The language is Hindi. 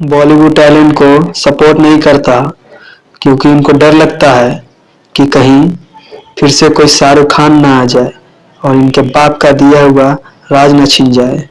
बॉलीवुड टैलेंट को सपोर्ट नहीं करता, क्योंकि उनको डर लगता है कि कहीं फिर से कोई शाहरुख खान ना आ जाए और इनके बाप का दिया हुआ राज न छिन जाए।